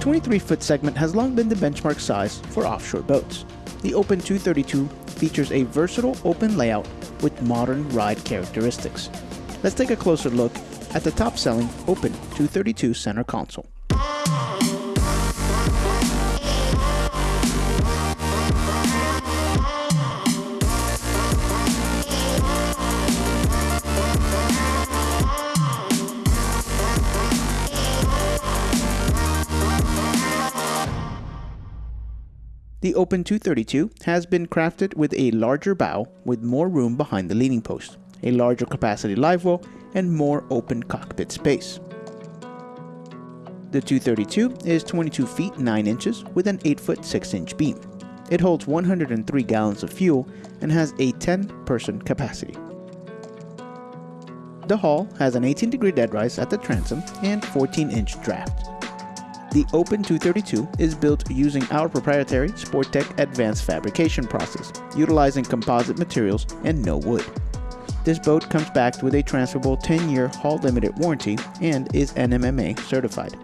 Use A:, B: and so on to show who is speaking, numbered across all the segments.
A: The 23-foot segment has long been the benchmark size for offshore boats. The Open 232 features a versatile open layout with modern ride characteristics. Let's take a closer look at the top-selling Open 232 center console. The Open 232 has been crafted with a larger bow with more room behind the leaning post, a larger capacity live well, and more open cockpit space. The 232 is 22 feet 9 inches with an 8 foot 6 inch beam. It holds 103 gallons of fuel and has a 10 person capacity. The hull has an 18 degree deadrise at the transom and 14 inch draft. The Open 232 is built using our proprietary Sporttech advanced fabrication process, utilizing composite materials and no wood. This boat comes backed with a transferable 10-year hull limited warranty and is NMMA certified.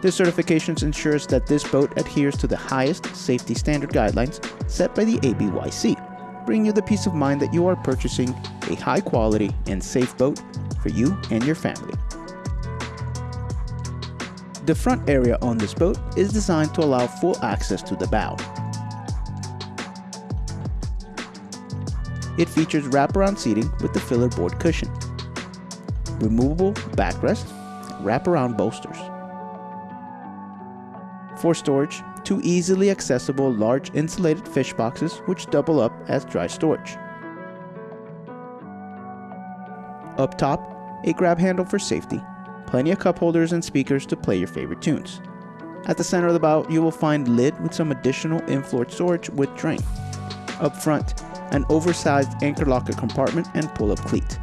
A: This certification ensures that this boat adheres to the highest safety standard guidelines set by the ABYC, bringing you the peace of mind that you are purchasing a high quality and safe boat for you and your family. The front area on this boat is designed to allow full access to the bow. It features wraparound seating with the filler board cushion, removable backrest, wraparound bolsters. For storage, two easily accessible large insulated fish boxes which double up as dry storage. Up top, a grab handle for safety plenty of cup holders and speakers to play your favorite tunes. At the center of the bow, you will find lid with some additional in-floor storage with drain. Up front, an oversized anchor locker compartment and pull-up cleat.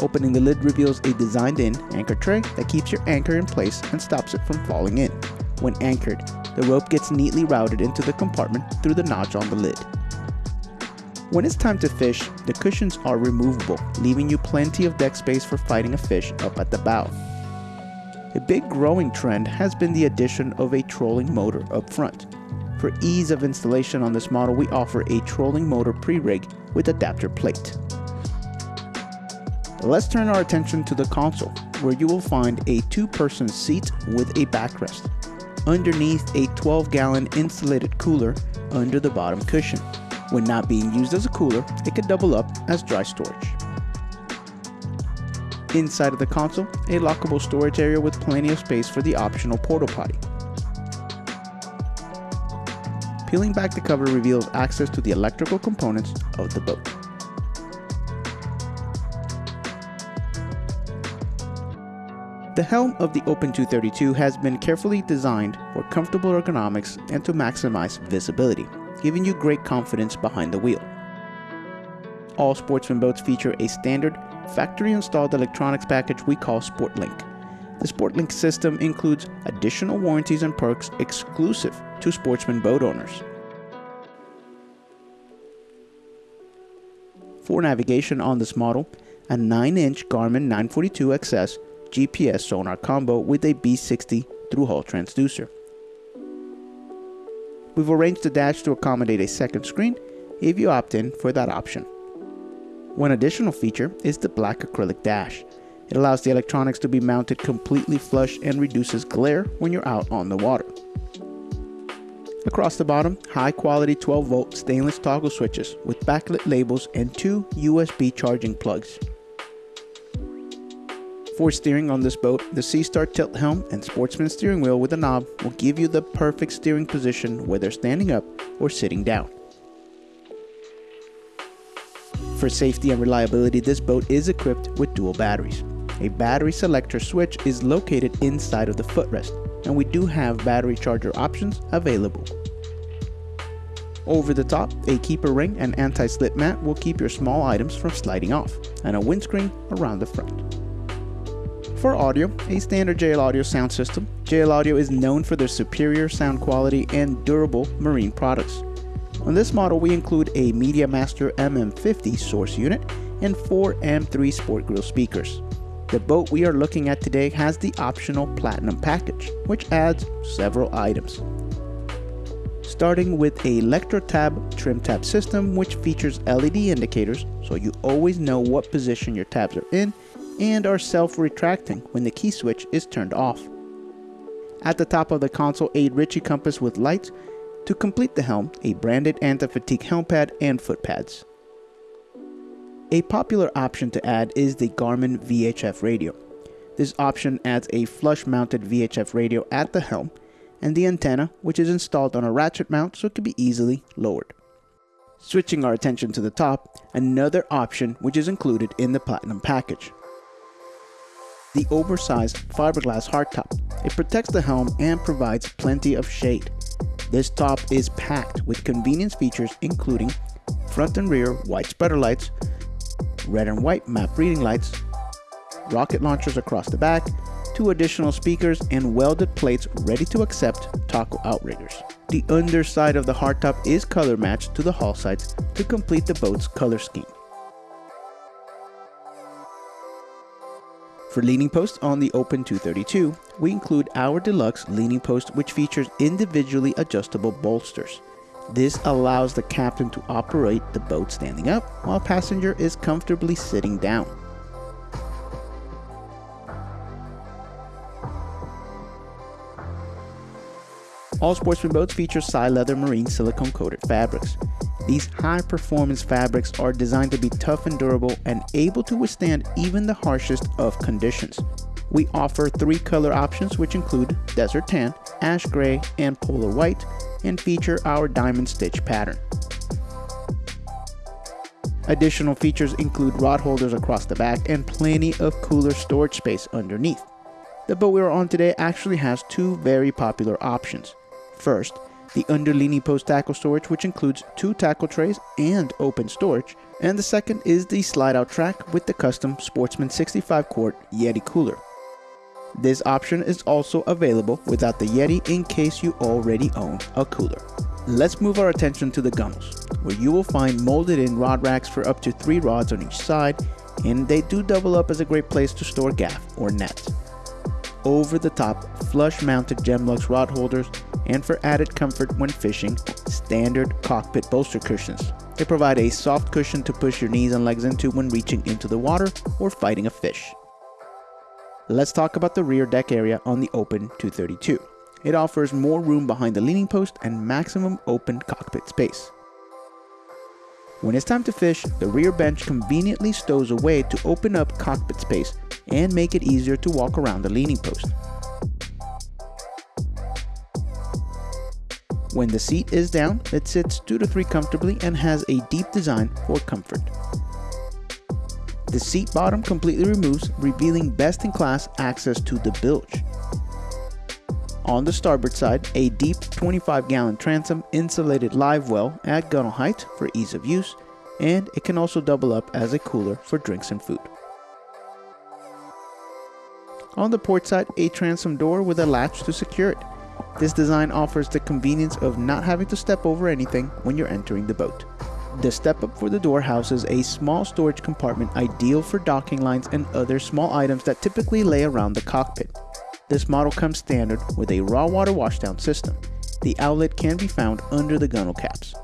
A: Opening the lid reveals a designed-in anchor tray that keeps your anchor in place and stops it from falling in. When anchored, the rope gets neatly routed into the compartment through the notch on the lid. When it's time to fish, the cushions are removable, leaving you plenty of deck space for fighting a fish up at the bow. A big growing trend has been the addition of a trolling motor up front. For ease of installation on this model, we offer a trolling motor pre-rig with adapter plate. Let's turn our attention to the console, where you will find a two-person seat with a backrest. Underneath a 12-gallon insulated cooler under the bottom cushion. When not being used as a cooler, it could double up as dry storage. Inside of the console, a lockable storage area with plenty of space for the optional porta potty. Peeling back the cover reveals access to the electrical components of the boat. The helm of the Open 232 has been carefully designed for comfortable ergonomics and to maximize visibility, giving you great confidence behind the wheel. All sportsman boats feature a standard factory installed electronics package we call SportLink. The SportLink system includes additional warranties and perks exclusive to sportsman boat owners. For navigation on this model, a 9-inch Garmin 942XS GPS sonar combo with a B60 through-hull transducer. We've arranged the dash to accommodate a second screen if you opt in for that option. One additional feature is the black acrylic dash. It allows the electronics to be mounted completely flush and reduces glare when you're out on the water. Across the bottom, high quality 12 volt stainless toggle switches with backlit labels and two USB charging plugs. For steering on this boat, the Seastar tilt helm and Sportsman steering wheel with a knob will give you the perfect steering position whether standing up or sitting down. For safety and reliability, this boat is equipped with dual batteries. A battery selector switch is located inside of the footrest, and we do have battery charger options available. Over the top, a keeper ring and anti-slip mat will keep your small items from sliding off, and a windscreen around the front. For audio, a standard JL Audio sound system. JL Audio is known for their superior sound quality and durable marine products. On this model, we include a MediaMaster MM50 source unit and four M3 Sport Grill speakers. The boat we are looking at today has the optional Platinum package, which adds several items. Starting with a ElectroTab trim tab system which features LED indicators so you always know what position your tabs are in and are self-retracting when the key switch is turned off. At the top of the console a Ritchie compass with lights, to complete the helm a branded anti-fatigue helm pad and foot pads. A popular option to add is the Garmin VHF radio. This option adds a flush mounted VHF radio at the helm and the antenna which is installed on a ratchet mount so it can be easily lowered. Switching our attention to the top, another option which is included in the Platinum package. The oversized fiberglass hardtop. It protects the helm and provides plenty of shade. This top is packed with convenience features including front and rear white spreader lights, red and white map reading lights, rocket launchers across the back, two additional speakers, and welded plates ready to accept taco outriggers. The underside of the hardtop is color matched to the hull sides to complete the boat's color scheme. For leaning posts on the Open 232, we include our deluxe leaning post which features individually adjustable bolsters. This allows the captain to operate the boat standing up while passenger is comfortably sitting down. All sportsman boats feature Psi-Leather marine silicone coated fabrics. These high performance fabrics are designed to be tough and durable and able to withstand even the harshest of conditions. We offer three color options which include desert tan, ash gray, and polar white, and feature our diamond stitch pattern. Additional features include rod holders across the back and plenty of cooler storage space underneath. The boat we are on today actually has two very popular options. First, the underlini post tackle storage which includes two tackle trays and open storage, and the second is the slide out track with the custom Sportsman 65 quart Yeti cooler. This option is also available without the Yeti in case you already own a cooler. Let's move our attention to the gunnels, where you will find molded in rod racks for up to 3 rods on each side, and they do double up as a great place to store gaff or nets. Over the top, flush mounted Gemlux rod holders, and for added comfort when fishing, standard cockpit bolster cushions. They provide a soft cushion to push your knees and legs into when reaching into the water or fighting a fish. Let's talk about the rear deck area on the Open 232. It offers more room behind the leaning post and maximum open cockpit space. When it's time to fish, the rear bench conveniently stows away to open up cockpit space and make it easier to walk around the leaning post. When the seat is down, it sits 2 to 3 comfortably and has a deep design for comfort. The seat bottom completely removes, revealing best-in-class access to the bilge. On the starboard side, a deep 25-gallon transom insulated live well at gunnel height for ease of use, and it can also double up as a cooler for drinks and food. On the port side, a transom door with a latch to secure it. This design offers the convenience of not having to step over anything when you're entering the boat. The step up for the door houses a small storage compartment ideal for docking lines and other small items that typically lay around the cockpit. This model comes standard with a raw water washdown system. The outlet can be found under the gunnel caps.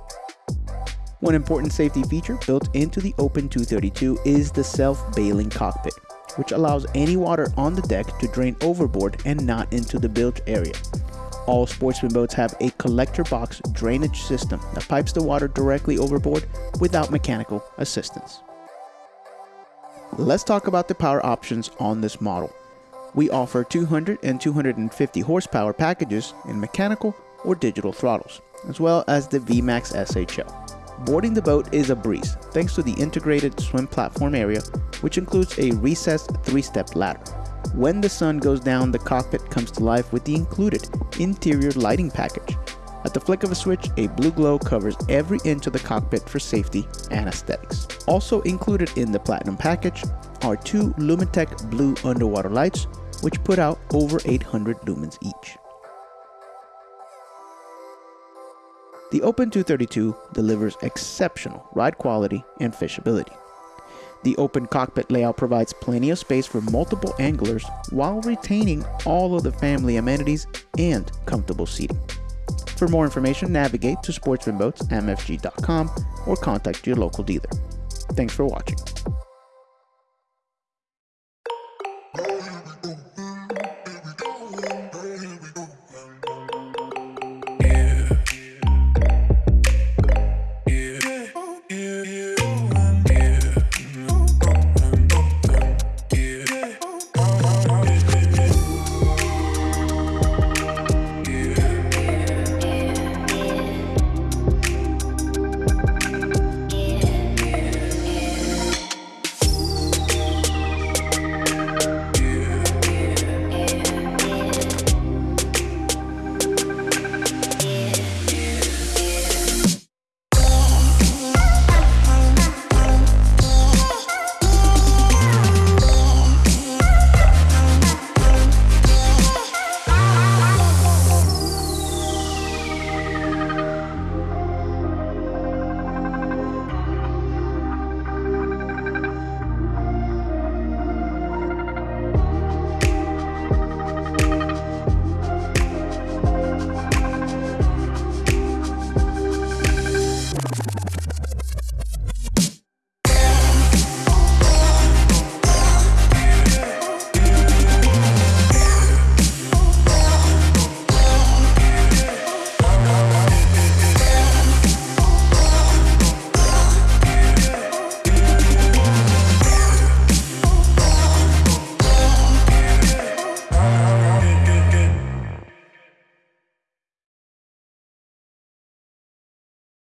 A: One important safety feature built into the Open 232 is the self-bailing cockpit, which allows any water on the deck to drain overboard and not into the bilge area. All sportsman boats have a collector box drainage system that pipes the water directly overboard without mechanical assistance. Let's talk about the power options on this model. We offer 200 and 250 horsepower packages in mechanical or digital throttles, as well as the VMAX SHO. Boarding the boat is a breeze thanks to the integrated swim platform area, which includes a recessed three-step ladder. When the sun goes down, the cockpit comes to life with the included interior lighting package. At the flick of a switch, a blue glow covers every inch of the cockpit for safety and aesthetics. Also included in the Platinum package are two Lumitec blue underwater lights, which put out over 800 lumens each. The Open 232 delivers exceptional ride quality and fishability. The open cockpit layout provides plenty of space for multiple anglers while retaining all of the family amenities and comfortable seating. For more information, navigate to sportsmanboatsmfg.com or contact your local dealer. Thanks for watching.